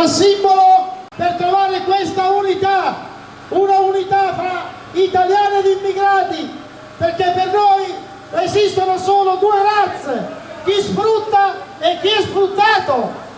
a simbolo per trovare questa unità, una unità fra italiani ed immigrati, perché per noi esistono solo due razze, chi sfrutta e chi è sfruttato.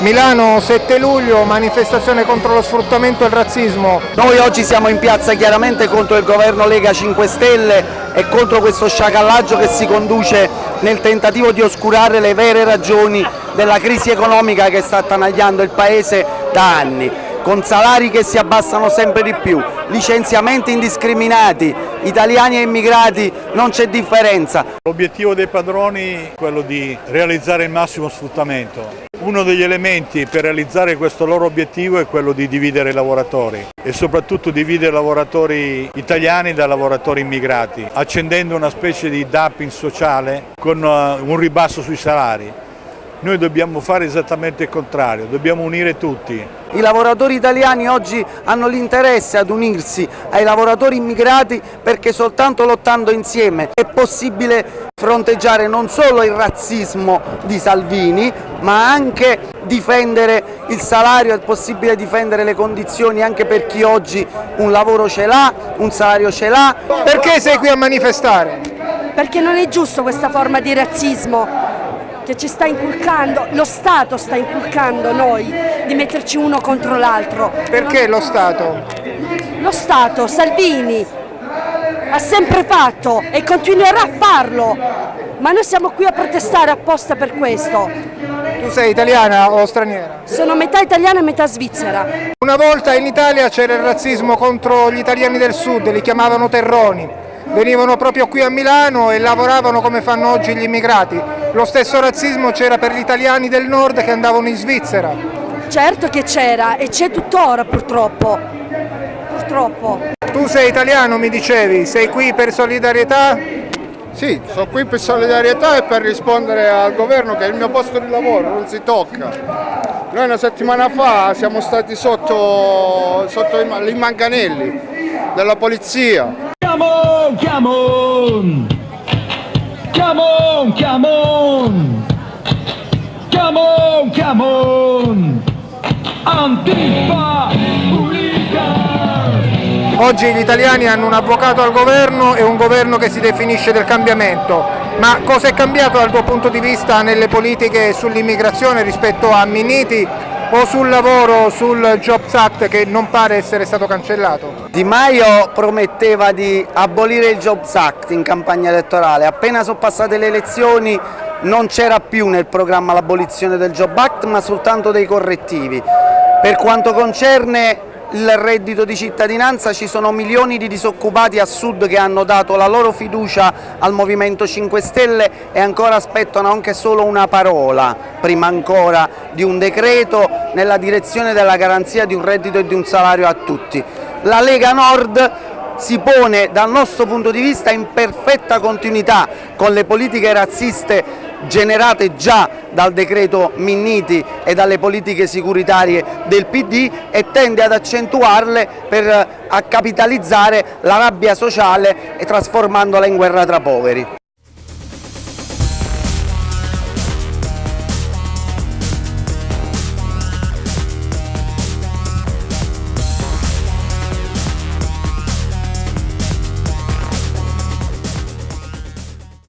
Milano 7 luglio, manifestazione contro lo sfruttamento e il razzismo. Noi oggi siamo in piazza chiaramente contro il governo Lega 5 Stelle e contro questo sciacallaggio che si conduce nel tentativo di oscurare le vere ragioni della crisi economica che sta attanagliando il Paese da anni con salari che si abbassano sempre di più, licenziamenti indiscriminati, italiani e immigrati non c'è differenza. L'obiettivo dei padroni è quello di realizzare il massimo sfruttamento. Uno degli elementi per realizzare questo loro obiettivo è quello di dividere i lavoratori e soprattutto dividere i lavoratori italiani dai lavoratori immigrati, accendendo una specie di dumping sociale con uh, un ribasso sui salari. Noi dobbiamo fare esattamente il contrario, dobbiamo unire tutti. I lavoratori italiani oggi hanno l'interesse ad unirsi ai lavoratori immigrati perché soltanto lottando insieme è possibile fronteggiare non solo il razzismo di Salvini ma anche difendere il salario, è possibile difendere le condizioni anche per chi oggi un lavoro ce l'ha, un salario ce l'ha. Perché sei qui a manifestare? Perché non è giusto questa forma di razzismo che ci sta inculcando, lo Stato sta inculcando noi di metterci uno contro l'altro. Perché lo Stato? Lo Stato, Salvini, ha sempre fatto e continuerà a farlo, ma noi siamo qui a protestare apposta per questo. Tu sei italiana o straniera? Sono metà italiana e metà svizzera. Una volta in Italia c'era il razzismo contro gli italiani del sud, li chiamavano terroni venivano proprio qui a Milano e lavoravano come fanno oggi gli immigrati. Lo stesso razzismo c'era per gli italiani del nord che andavano in Svizzera. Certo che c'era e c'è tuttora purtroppo. Purtroppo. Tu sei italiano mi dicevi, sei qui per solidarietà? Sì, sono qui per solidarietà e per rispondere al governo che il mio posto di lavoro non si tocca. Noi una settimana fa siamo stati sotto, sotto i manganelli della polizia Come on, come on! Come on, come on! Come on, come on! Antifa Unica! Oggi gli italiani hanno un avvocato al governo e un governo che si definisce del cambiamento. Ma cosa è cambiato dal tuo punto di vista nelle politiche sull'immigrazione rispetto a Minniti o sul lavoro, sul Jobs Act che non pare essere stato cancellato? Di Maio prometteva di abolire il Jobs Act in campagna elettorale, appena sono passate le elezioni non c'era più nel programma l'abolizione del Job Act ma soltanto dei correttivi. Per quanto concerne il reddito di cittadinanza ci sono milioni di disoccupati a sud che hanno dato la loro fiducia al Movimento 5 Stelle e ancora aspettano anche solo una parola, prima ancora di un decreto nella direzione della garanzia di un reddito e di un salario a tutti. La Lega Nord si pone dal nostro punto di vista in perfetta continuità con le politiche razziste generate già dal decreto Minniti e dalle politiche securitarie del PD e tende ad accentuarle per a capitalizzare la rabbia sociale e trasformandola in guerra tra poveri.